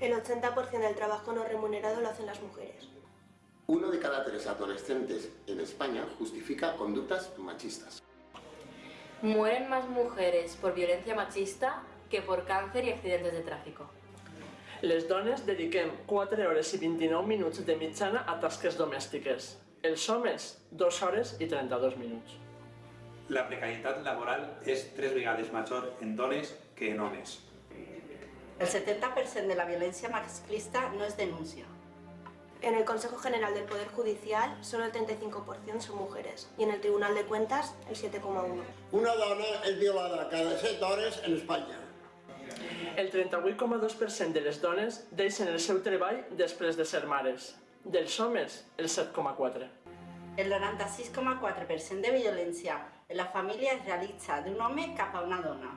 El 80% del trabajo no remunerado lo hacen las mujeres. Uno de cada tres adolescentes en España justifica conductas machistas. Mueren más mujeres por violencia machista que por càncer i accidents de tràfico. Les dones dediquem 4 hores i 29 minuts de mitjana a tasques domèstiques. Els homes, 2 hores i 32 minuts. La precarietat laboral és tres vegades major en dones que en homes. El 70% de la violència masclista no es denuncia. En el Consejo General del Poder Judicial, solo el 35% son mujeres y en el Tribunal de Cuentas, el 7,1%. Una dona és violada cada 7 hores en Espanya. El 38,2% de les dones deixen el seu treball després de ser mares. Dels homes, el 7,4%. El 96,4% de violència en la família es realitza d'un home cap a una dona.